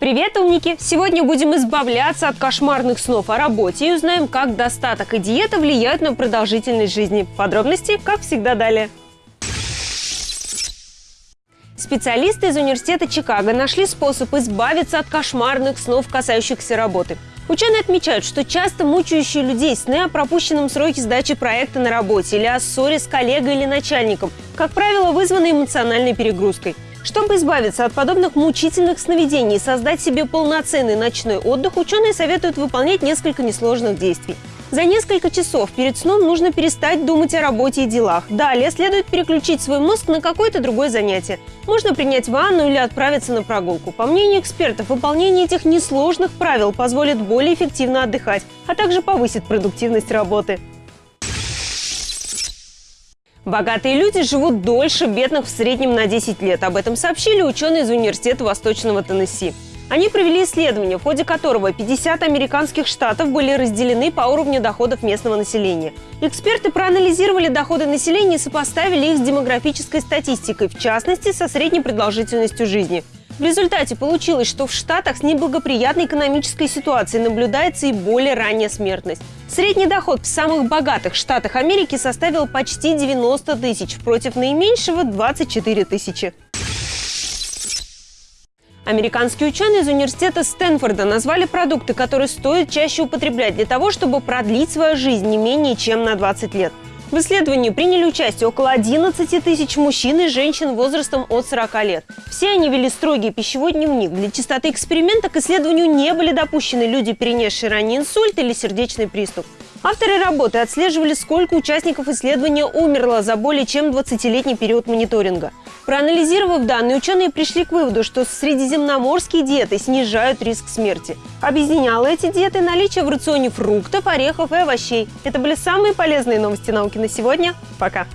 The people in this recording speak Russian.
Привет, умники! Сегодня будем избавляться от кошмарных снов о работе и узнаем, как достаток и диета влияют на продолжительность жизни. Подробности, как всегда, далее. Специалисты из университета Чикаго нашли способ избавиться от кошмарных снов, касающихся работы. Ученые отмечают, что часто мучающие людей сны о пропущенном сроке сдачи проекта на работе или о ссоре с коллегой или начальником, как правило, вызваны эмоциональной перегрузкой – чтобы избавиться от подобных мучительных сновидений и создать себе полноценный ночной отдых, ученые советуют выполнять несколько несложных действий. За несколько часов перед сном нужно перестать думать о работе и делах. Далее следует переключить свой мозг на какое-то другое занятие. Можно принять ванну или отправиться на прогулку. По мнению экспертов, выполнение этих несложных правил позволит более эффективно отдыхать, а также повысит продуктивность работы. Богатые люди живут дольше бедных в среднем на 10 лет. Об этом сообщили ученые из Университета Восточного Теннесси. Они провели исследование, в ходе которого 50 американских штатов были разделены по уровню доходов местного населения. Эксперты проанализировали доходы населения и сопоставили их с демографической статистикой, в частности, со средней продолжительностью жизни – в результате получилось, что в Штатах с неблагоприятной экономической ситуацией наблюдается и более ранняя смертность. Средний доход в самых богатых штатах Америки составил почти 90 тысяч, против наименьшего – 24 тысячи. Американские ученые из университета Стэнфорда назвали продукты, которые стоит чаще употреблять для того, чтобы продлить свою жизнь не менее чем на 20 лет. В исследовании приняли участие около 11 тысяч мужчин и женщин возрастом от 40 лет. Все они вели строгий пищевой дневник. Для чистоты эксперимента к исследованию не были допущены люди, перенесшие ранний инсульт или сердечный приступ. Авторы работы отслеживали, сколько участников исследования умерло за более чем 20-летний период мониторинга. Проанализировав данные, ученые пришли к выводу, что средиземноморские диеты снижают риск смерти. Объединяло эти диеты наличие в рационе фруктов, орехов и овощей. Это были самые полезные новости науки на сегодня. Пока!